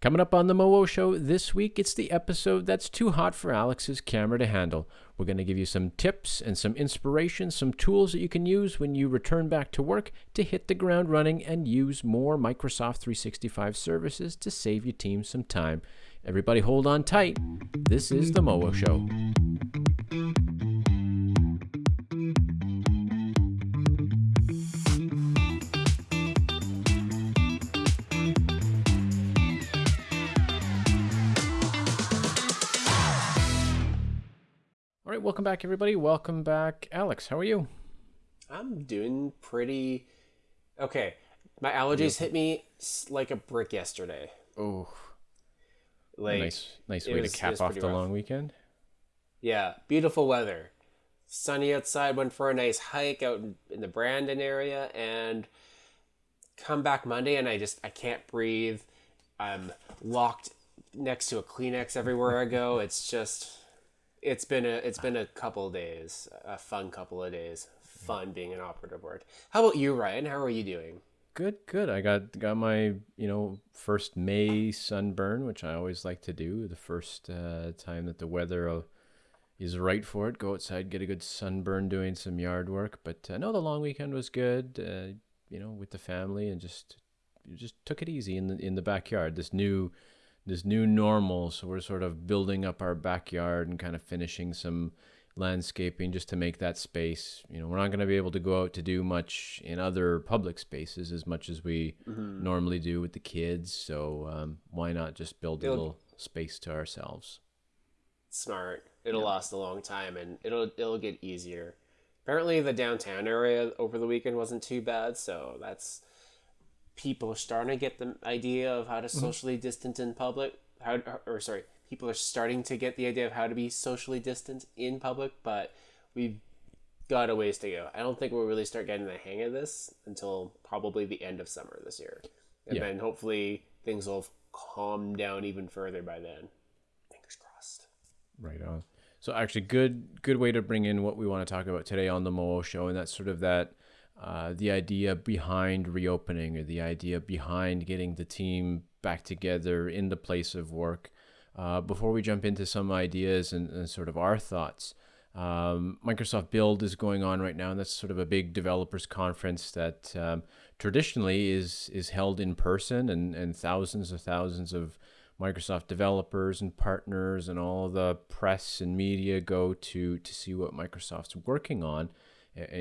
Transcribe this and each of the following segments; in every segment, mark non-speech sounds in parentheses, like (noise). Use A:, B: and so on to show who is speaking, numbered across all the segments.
A: Coming up on the Mowo Show this week, it's the episode that's too hot for Alex's camera to handle. We're going to give you some tips and some inspiration, some tools that you can use when you return back to work to hit the ground running and use more Microsoft 365 services to save your team some time. Everybody hold on tight. This is the Mowo Show. All right, welcome back, everybody. Welcome back, Alex. How are you?
B: I'm doing pretty okay. My allergies hit me like a brick yesterday.
A: Oh,
B: Like
A: nice, nice way
B: was-
A: to cap off the
B: rough.
A: long weekend.
B: yeah, beautiful weather, sunny outside. Went for a nice hike out in, in the Brandon area, and come back Monday, and I just I can't breathe. I'm locked next to a Kleenex everywhere I go. It's just it's been a it's been a couple days, a fun couple of days. Fun being an operative word. How about you, Ryan? How are you doing?
A: Good, good. I got got my you know first May sunburn, which I always like to do. The first uh, time that the weather is right for it, go outside, get a good sunburn doing some yard work. But uh, no, the long weekend was good. Uh, you know, with the family and just just took it easy in the in the backyard. This new this new normal. So we're sort of building up our backyard and kind of finishing some landscaping just to make that space. You know, we're not going to be able to go out to do much in other public spaces as much as we normally do with the kids. So um, why not just build a little space to ourselves?
B: smart. It'll last a long time and it'll it'll get easier. Apparently the downtown area over the weekend wasn't too bad, so that's people are starting to get the idea of how to mm-hmm. socially distance in public. How or sorry, people are starting to get the idea of how to be socially distant in public, but we've got a ways to go. I don't think we'll really start getting the hang of this until probably the end of summer this year. And
A: Yeah.
B: then hopefully things will calm down even further by then. Fingers crossed.
A: Right on. So actually, good good way to bring in what we want to talk about today on the Moo Show, and that's sort of that uh, the idea behind reopening, or the idea behind getting the team back together in the place of work. Uh, before we jump into some ideas and, and sort of our thoughts, um, Microsoft Build is going on right now, and that's sort of a big developers conference that um, traditionally is is held in person, and and thousands of thousands of Microsoft developers and partners and all the press and media go to to see what Microsoft's working on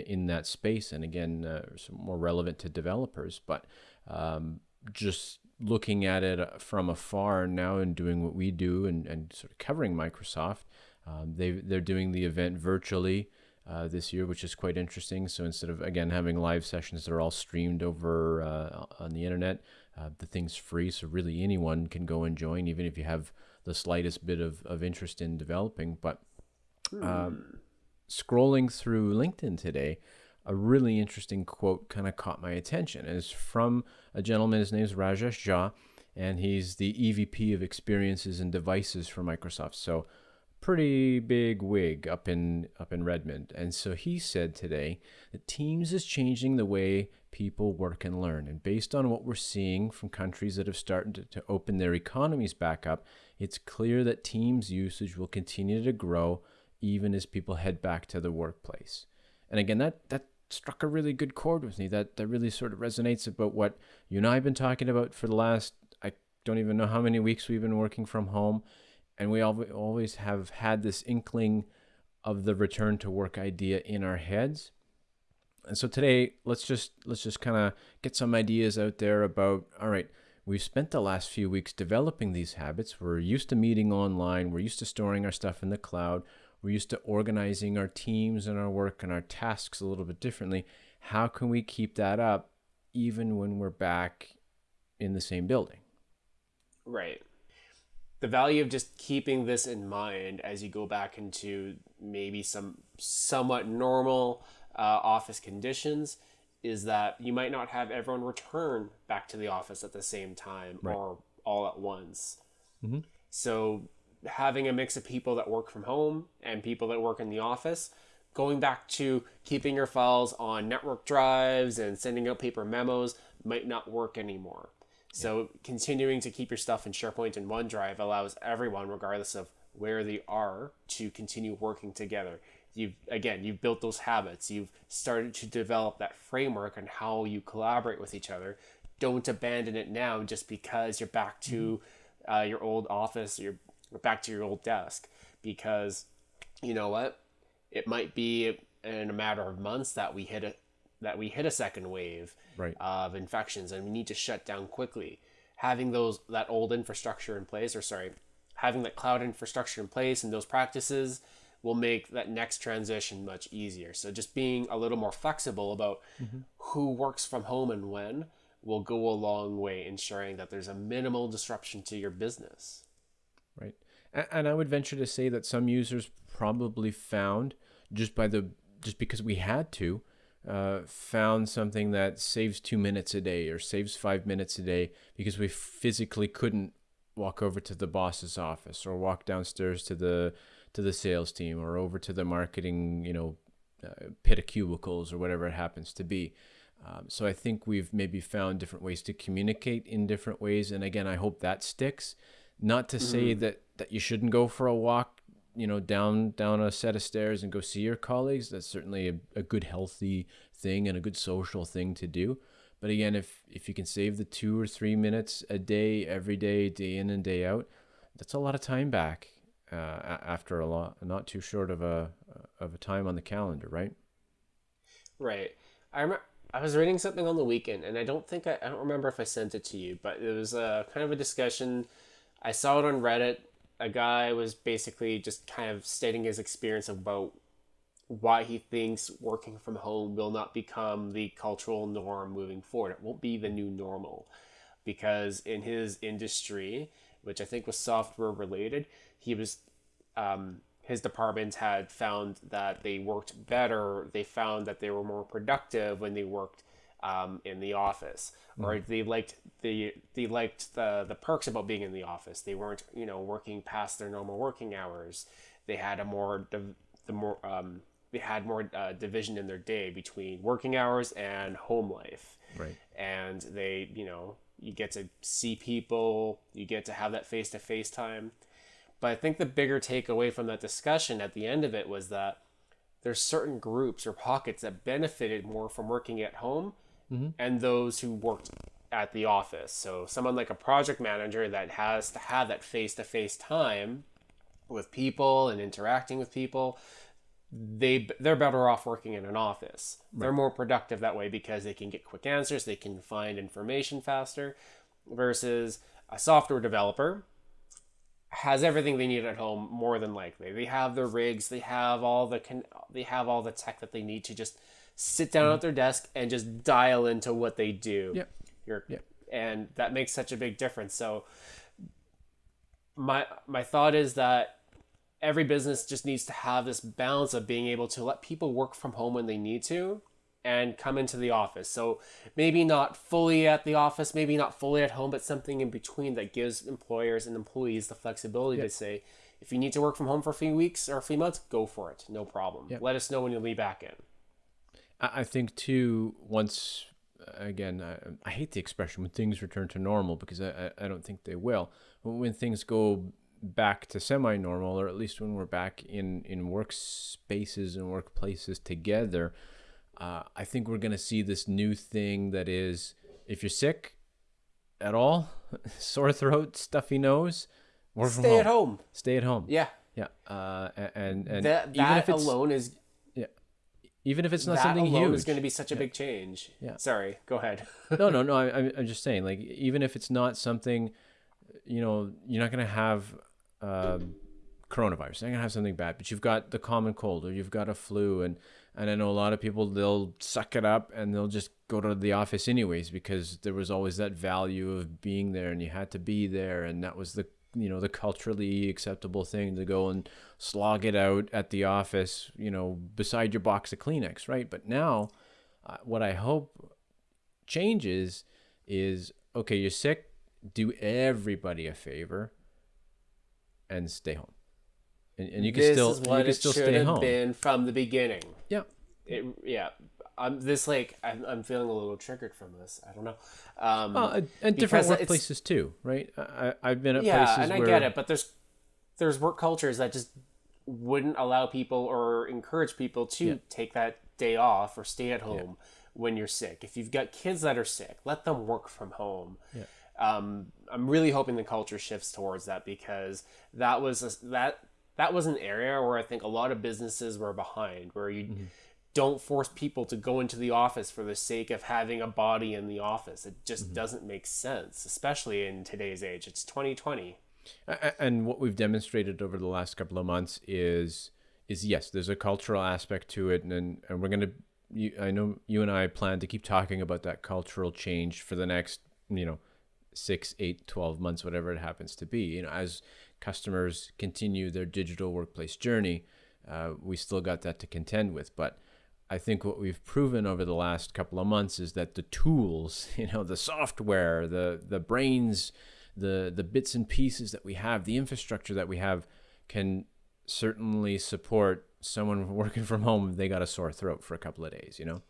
A: in that space. And again, uh, more relevant to developers, but um, just looking at it from afar now and doing what we do and, and sort of covering Microsoft. Um, they they're doing the event virtually uh, this year, which is quite interesting. So instead of again having live sessions, that are all streamed over uh, on the internet. Uh, the thing's free, so really anyone can go and join, even if you have the slightest bit of, of interest in developing. But um, scrolling through LinkedIn today, a really interesting quote kind of caught my attention. It's from a gentleman, his name is Rajesh Jha, and he's the EVP of Experiences and Devices for Microsoft. So pretty big wig up in up in Redmond. And so he said today that Teams is changing the way people work and learn. And based on what we're seeing from countries that have started to, to open their economies back up, it's clear that Teams usage will continue to grow even as people head back to the workplace. And again, that that struck a really good chord with me. That that really sort of resonates about what you and I have been talking about for the last I don't even know how many weeks we've been working from home, and we al- always have had this inkling of the return to work idea in our heads. And so today, let's just let's just kind of get some ideas out there about all right, we've spent the last few weeks developing these habits. We're used to meeting online, we're used to storing our stuff in the cloud, we're used to organizing our teams and our work and our tasks a little bit differently. How can we keep that up even when we're back in the same building?
B: Right. The value of just keeping this in mind as you go back into maybe some somewhat normal uh, office conditions is that you might not have everyone return back to the office at the same time or all at once.
A: Mhm.
B: So having a mix of people that work from home and people that work in the office, going back to keeping your files on network drives and sending out paper memos might not work anymore. So continuing to keep your stuff in SharePoint and OneDrive allows everyone, regardless of where they are, to continue working together. You've again, you've built those habits. You've started to develop that framework on how you collaborate with each other. Don't abandon it now just because you're back to uh, your old office, you're back to your old desk. Because you know what, it might be in a matter of months that we hit a that we hit a second wave
A: Right.
B: of infections and we need to shut down quickly. Having those that old infrastructure in place, or sorry, having that cloud infrastructure in place and those practices will make that next transition much easier. So just being a little more flexible about mm-hmm. who works from home and when will go a long way ensuring that there's a minimal disruption to your business.
A: Right. And I would venture to say that some users probably found just by the just because we had to uh, found something that saves two minutes a day or saves five minutes a day because we physically couldn't walk over to the boss's office or walk downstairs to the to the sales team or over to the marketing you know uh, pit of cubicles or whatever it happens to be. Um, so I think we've maybe found different ways to communicate in different ways, and again, I hope that sticks. Not to say that that you shouldn't go for a walk, you know, down down a set of stairs and go see your colleagues. That's certainly a, a good, healthy thing and a good social thing to do. But again, if if you can save the two or three minutes a day, every day, day in and day out, that's a lot of time back uh, after a lot, not too short of a of a time on the calendar, right?
B: Right. I remember I was reading something on the weekend, and I don't think I, I don't remember if I sent it to you, but it was a kind of a discussion. I saw it on Reddit. A guy was basically just kind of stating his experience about why he thinks working from home will not become the cultural norm moving forward. It won't be the new normal because in his industry, which I think was software related, he was um, his department had found that they worked better. They found that they were more productive when they worked um, in the office, or they liked the they liked the the perks about being in the office. They weren't you know working past their normal working hours. They had a more div- the more um, they had more uh, division in their day between working hours and home life
A: Right.
B: and they you know you get to see people you get to have that face to face time but i think the bigger takeaway from that discussion at the end of it was that there's certain groups or pockets that benefited more from working at home Mm-hmm. and those who worked at the office so someone like a project manager that has to have that face to face time with people and interacting with people they they're better off working in an office. They're more productive that way because they can get quick answers, they can find information faster versus a software developer has everything they need at home more than likely. They have their rigs, they have all the con- they have all the tech that they need to just sit down at mm-hmm. their desk and just dial into what they do.
A: Yep.
B: You're,
A: Yep.
B: And that makes such a big difference. So my my thought is that every business just needs to have this balance of being able to let people work from home when they need to and come into the office. So maybe not fully at the office, maybe not fully at home, but something in between that gives employers and employees the flexibility to say, if you need to work from home for a few weeks or a few months, go for it. No problem. Let us know when you'll be back in.
A: I I think too. Once again, I, I hate the expression when things return to normal because I, I don't think they will. But when things go back to semi-normal, or at least when we're back in in workspaces and workplaces together, uh, I think we're gonna see this new thing that is, if you're sick at all, (laughs) sore throat, stuffy nose, work
B: Stay
A: home.
B: at home.
A: Stay at home.
B: Yeah.
A: Yeah. Uh, and and
B: That,
A: even if it's
B: alone is
A: even if it's not
B: that
A: something
B: alone
A: huge,
B: is going to be such a big change.
A: Yeah.
B: Sorry, go ahead.
A: no, no, (laughs) no. I, I'm- I'm just saying, like, even if it's not something, you know, you're not gonna have um, coronavirus. You're not gonna have something bad, but you've got the common cold or you've got a flu, and and I know a lot of people they'll suck it up and they'll just go to the office anyways because there was always that value of being there and you had to be there, and that was the you know the culturally acceptable thing to go and slog it out at the office, you know, beside your box of Kleenex, right? But now, uh, what I hope changes is okay, you're sick, do everybody a favor and stay home. And, and you can
B: this
A: still
B: is what
A: you can
B: it
A: still
B: should
A: stay
B: have
A: home.
B: been from the beginning.
A: Yeah.
B: It, yeah, I'm this like I'm, I'm feeling a little triggered from this. I don't know. Um,
A: well, and- different workplaces too, right? I, I've been at
B: yeah,
A: places
B: and I
A: where
B: get it, but there's there's work cultures that just wouldn't allow people or encourage people to
A: Yeah.
B: take that day off or stay at home when you're sick. If you've got kids that are sick, let them work from home.
A: Yeah.
B: Um, I'm really hoping the culture shifts towards that because that was a, that that was an area where I think a lot of businesses were behind, where you
A: Mm-hmm.
B: Don't force people to go into the office for the sake of having a body in the office. It just
A: Mm-hmm.
B: doesn't make sense, especially in today's age. It's 2020.
A: A- a- and what we've demonstrated over the last couple of months is is yes there's a cultural aspect to it and and we're going to you, i know you and i plan to keep talking about that cultural change for the next you know six eight 12 months whatever it happens to be you know as customers continue their digital workplace journey uh, we still got that to contend with but I think what we've proven over the last couple of months is that the tools, (laughs) you know, the software, the the brains, the the bits and pieces that we have, the infrastructure that we have, can certainly support someone (laughs) working from home if they got a sore throat for a couple of days. You know.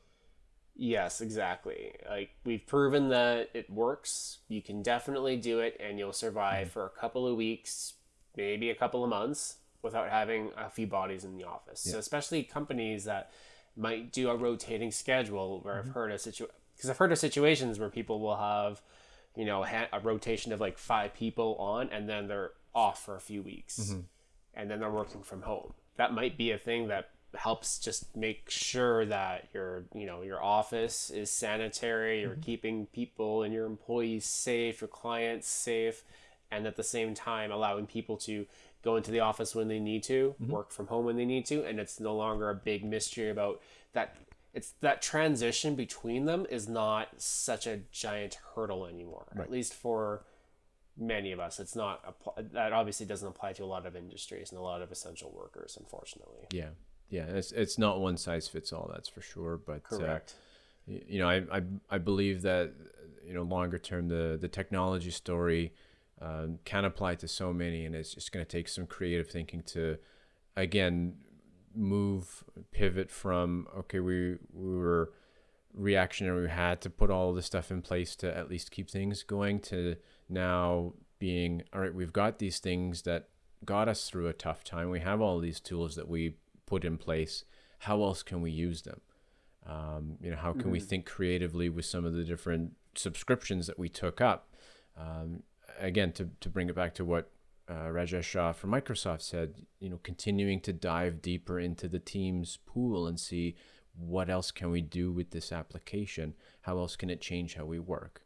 B: Yes, exactly. Like we've proven that it works. You can definitely do it and you'll survive mm-hmm. for a couple of weeks, maybe a couple of months without having a few bodies in the office. So especially companies that might do a rotating schedule where I've mm-hmm. heard of situ because I've heard of situations where people will have, you know, ha- a rotation of like five people on and then they're off for a few weeks mm-hmm. and then they're working from home. That might be a thing that helps just make sure that your you know your office is sanitary you're mm-hmm. keeping people and your employees safe your clients safe and at the same time allowing people to go into the office when they need to work from home when they need to and it's no longer a big mystery about that it's that transition between them is not such a giant hurdle anymore at least for many of us it's not that obviously doesn't apply to a lot of industries and a lot of essential workers unfortunately
A: Yeah, yeah. It's it's not one size fits all. That's for sure. But uh,
B: correct
A: y- you know, I, I I believe that you know longer term the the technology story um, can apply to so many, and it's just going to take some creative thinking to again move pivot from okay we we were reactionary we had to put all this stuff in place to at least keep things going to now being all right we've got these things that got us through a tough time. We have all these tools that we put in place. How else can we use them? Um, you know how can we think creatively with some of the different subscriptions that we took up? Um, again to, to bring it back to what uh, Rajesh Jha from Microsoft said, you know, continuing to dive deeper into the Teams pool and see what else can we do with this application? How else can it change how we work?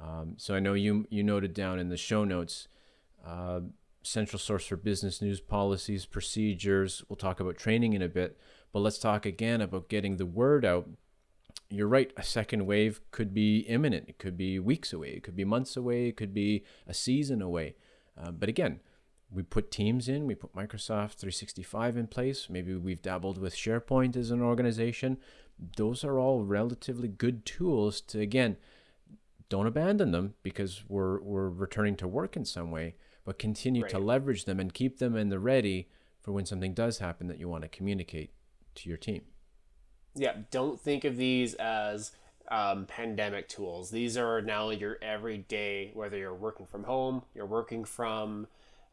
A: Um, so I know you you noted down in the show notes, uh, central source for business news policies, procedures. We'll talk about training in a bit, but let's talk again about getting the word out. You're right. A second wave could be imminent. It could be weeks away. It could be months away. It could be a season away. Uh, but again, we put Teams in, we put Microsoft 365 in place. Maybe we've dabbled with SharePoint as an organization. Those are all relatively good tools to, again, don't abandon them because we're, we're returning to work in some way, but continue to leverage them and keep them in the ready for when something does happen that you want to communicate to your team.
B: Yeah don't think of these as um, pandemic tools these are now your everyday whether you're working from home you're working from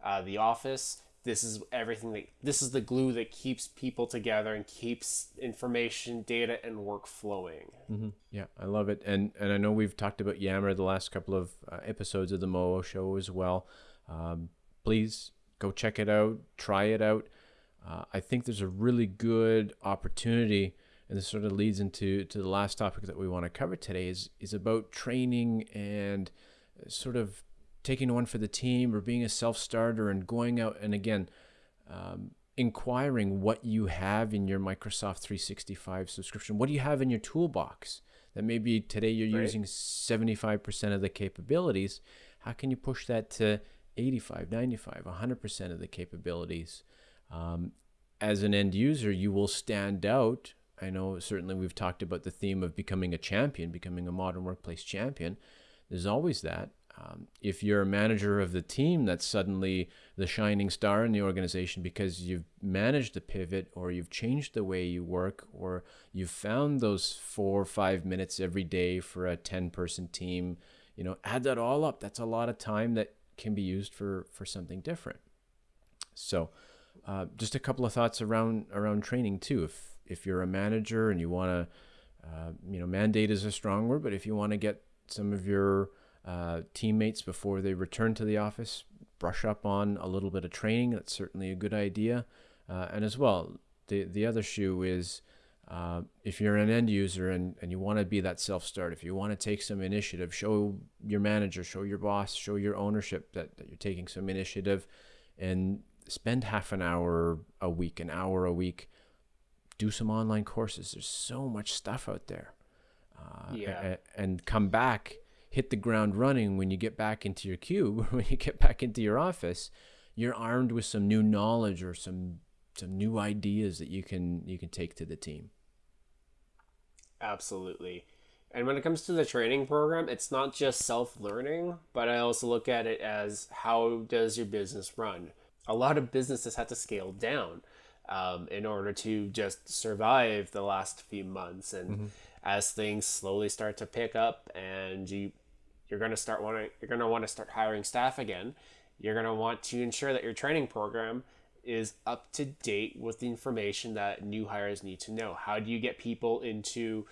B: uh, the office this is everything that this is the glue that keeps people together and keeps information data and work flowing
A: Mm-hmm. Yeah, I love it, and and I know we've talked about Yammer the last couple of uh, episodes of the Moo Show as well. Um, please go check it out, try it out. Uh, I think there's a really good opportunity, and this sort of leads into to the last topic that we want to cover today is is about training and sort of taking one for the team or being a self starter and going out and again. Um, inquiring what you have in your Microsoft 365 subscription. What do you have in your toolbox that maybe today you're
B: Right.
A: using 75% of the capabilities? How can you push that to 85, 95, 100% of the capabilities? Um, as an end user, you will stand out. I know certainly we've talked about the theme of becoming a champion, becoming a modern workplace champion. There's always that. Um, if you're a manager of the team, that's suddenly the shining star in the organization because you've managed the pivot or you've changed the way you work or you've found those four or five minutes every day for a 10 person team. You know, add that all up. That's a lot of time that can be used for, for something different. So, uh, just a couple of thoughts around around training too. If if you're a manager and you want to, uh, you know, mandate is a strong word, but if you want to get some of your uh, teammates before they return to the office, brush up on a little bit of training. That's certainly a good idea. Uh, and as well, the the other shoe is uh, if you're an end user and, and you want to be that self start, if you want to take some initiative, show your manager, show your boss, show your ownership that, that you're taking some initiative and spend half an hour a week, an hour a week, do some online courses. There's so much stuff out there. Uh,
B: Yeah.
A: and, and come back hit the ground running when you get back into your cube (laughs) when you get back into your office you're armed with some new knowledge or some some new ideas that you can you can take to the team
B: Absolutely. And when it comes to the training program, it's not just self learning, but I also look at it as how does your business run? A lot of businesses had to scale down um, in order to just survive the last few months. And as things slowly start to pick up and you you're going to start wanting you're going to want to start hiring staff again you're going to want to ensure that your training program is up to date with the information that new hires need to know. How do you get people into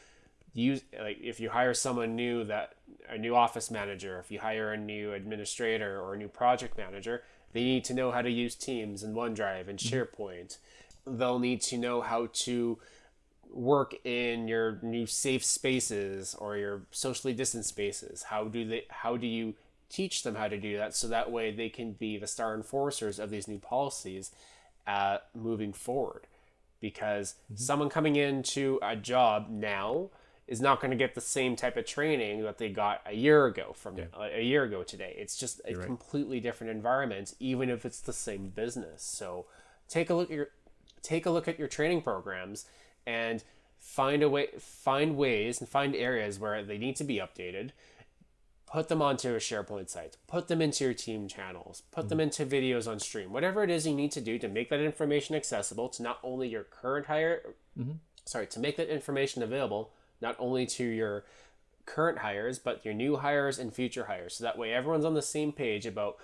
B: use like if you hire someone new that a new office manager if you hire a new administrator or a new project manager they need to know how to use teams and onedrive and sharepoint they'll need to know how to work in your new safe spaces or your socially distanced spaces. How do they how do you teach them how to do that so that way they can be the star enforcers of these new policies uh, moving forward? Because someone coming into a job now is not going to get the same type of training that they got a year ago from a year ago today. It's just a
A: right.
B: completely different environment even if it's the same business. So take a look at your take a look at your training programs and find a way find ways and find areas where they need to be updated. Put them onto a sharepoint site put them into your team channels. Put them mm-hmm. into videos on stream. Whatever it is you need to do to make that information accessible to not only your current hire mm-hmm. sorry to make that information available not only to your current hires but your new hires and future hires. So that way everyone's on the same page about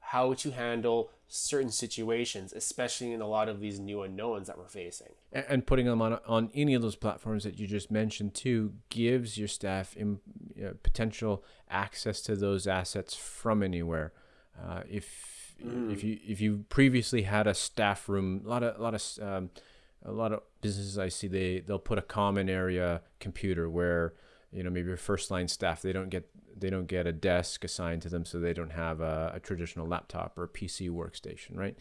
B: how to handle certain situations especially in a lot of these new unknowns that we're facing
A: and putting them on on any of those platforms that you just mentioned too gives your staff im, uh, potential access to those assets from anywhere. Uh, if if you if you previously had a staff room, a lot of a lot of um, a lot of businesses I see they they'll put a common area computer where you know maybe your first line staff they don't get they don't get a desk assigned to them so they don't have a, a traditional laptop or a PC workstation right?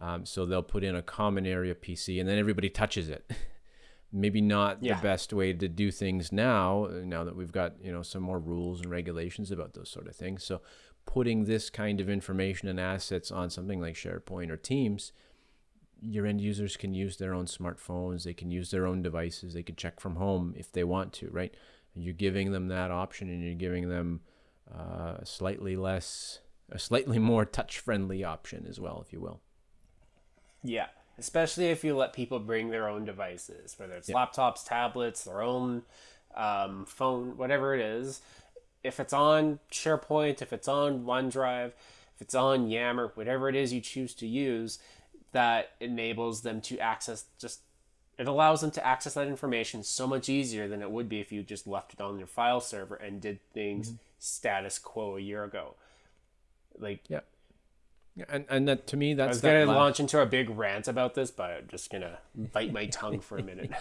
A: Um, so they'll put in a common area PC and then everybody touches it. (laughs) Maybe not
B: Yeah.
A: the best way to do things now now that we've got you know some more rules and regulations about those sort of things. So putting this kind of information and assets on something like SharePoint or Teams your end users can use their own smartphones they can use their own devices they can check from home if they want to right you're giving them that option and you're giving them uh, a slightly less a slightly (laughs) more touch friendly option as well if you will
B: Yeah, especially if you let people bring their own devices, whether it's laptops, tablets, their own um, phone, whatever it is. If it's on SharePoint, if it's on OneDrive, if it's on Yammer, whatever it is you choose to use, that enables them to access just it allows them to access that information so much easier than it would be if you just left it on your file server and did things status quo a year ago. Like
A: yeah and and that to me that's I
B: was
A: that
B: gonna
A: la-
B: launch into a big rant about this, but I'm just gonna bite my tongue for a minute. (laughs)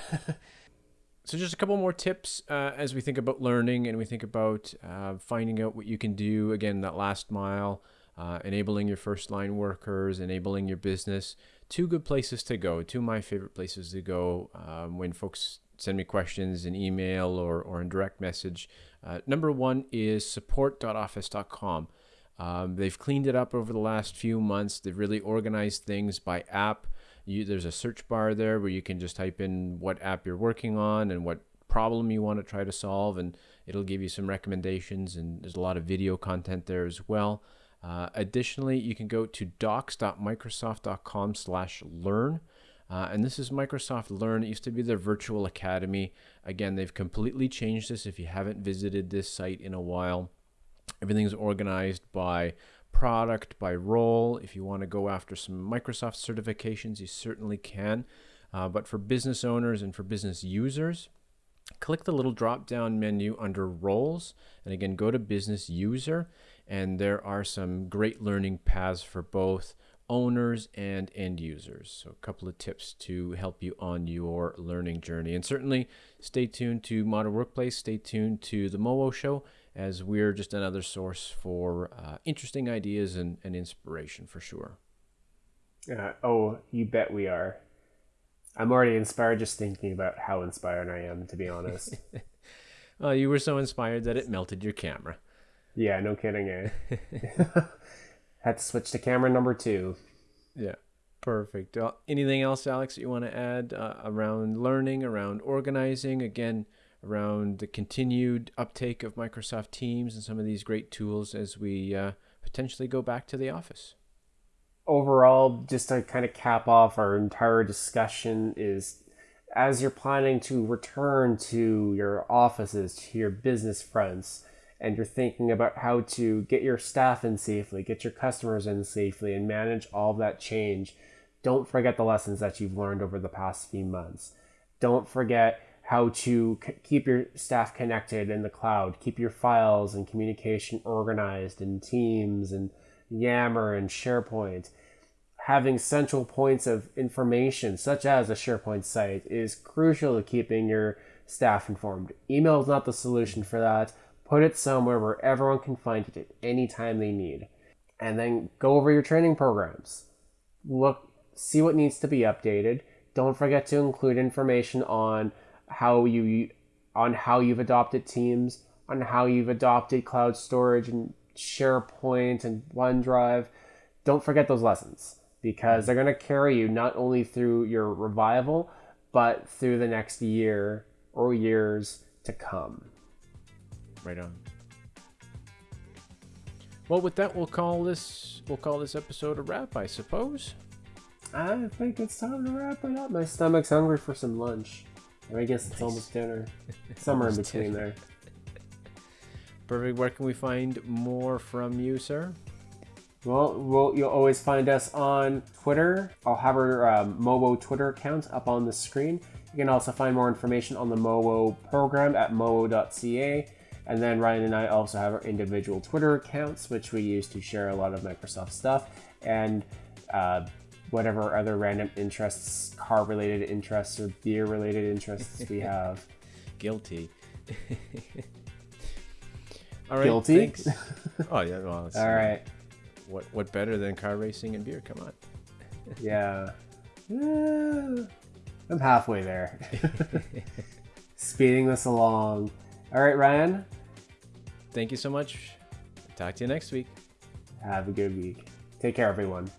A: So just a couple more tips uh, as we think about learning and we think about uh, finding out what you can do. Again, that last mile, uh, enabling your first line workers, enabling your business. Two good places to go. Two of my favorite places to go um, when folks send me questions in email or, or in direct message. Uh, number one is support.office.com. Um, they've cleaned it up over the last few months. They've really organized things by app. You, there's a search bar there where you can just type in what app you're working on and what problem you want to try to solve, and it'll give you some recommendations. And there's a lot of video content there as well. Uh, additionally, you can go to docs.microsoft.com slash learn. Uh, and this is Microsoft Learn. It used to be their virtual academy. Again, they've completely changed this. If you haven't visited this site in a while, everything's organized by product, by role. If you want to go after some Microsoft certifications, you certainly can. Uh, but for business owners and for business users, click the little drop down menu under roles. And again, go to business user. And there are some great learning paths for both owners and end users. So, a couple of tips to help you on your learning journey. And certainly stay tuned to Modern Workplace, stay tuned to the MOWO show, as we're just another source for uh, interesting ideas and, and inspiration for sure.
B: Uh, oh, you bet we are. I'm already inspired just thinking about how inspired I am, to be honest. (laughs)
A: uh, you were so inspired that it melted your camera.
B: Yeah, no kidding, eh? (laughs) (laughs) Had to switch to camera number two.
A: Yeah, perfect. Uh, anything else, Alex, that you want to add uh, around learning, around organizing? Again, around the continued uptake of Microsoft Teams and some of these great tools as we uh, potentially go back to the office.
B: Overall, just to kind of cap off our entire discussion, is as you're planning to return to your offices, to your business fronts, and you're thinking about how to get your staff in safely, get your customers in safely, and manage all that change, don't forget the lessons that you've learned over the past few months. Don't forget how to c- keep your staff connected in the cloud, keep your files and communication organized in Teams and Yammer and SharePoint. Having central points of information, such as a SharePoint site, is crucial to keeping your staff informed. Email is not the solution for that. Put it somewhere where everyone can find it at any time they need. And then go over your training programs. Look, see what needs to be updated. Don't forget to include information on how you on how you've adopted Teams, on how you've adopted cloud storage and SharePoint and OneDrive. Don't forget those lessons because they're going to carry you not only through your revival, but through the next year or years to come.
A: Right on. Well, with that, we'll call this we'll call this episode a wrap, I suppose.
B: I think it's time to wrap it up. My stomach's hungry for some lunch. Or I guess it's almost dinner. (laughs) Somewhere in between there.
A: Perfect. Where can we find more from you, sir?
B: Well, well, you'll always find us on Twitter. I'll have our um, MOWO Twitter account up on the screen. You can also find more information on the MOWO program at mowo.ca. And then Ryan and I also have our individual Twitter accounts, which we use to share a lot of Microsoft stuff and uh, whatever other random interests, car related interests, or beer related interests we (laughs) have.
A: Guilty. (laughs) All right.
B: Guilty?
A: Thanks. (laughs) Oh yeah. Well.
B: All right.
A: What What better than car racing and beer? Come on.
B: Yeah. I'm halfway there. Speeding this along. All right, Ryan.
A: Thank you so much. Talk to you next week.
B: Have a good week. Take care, everyone.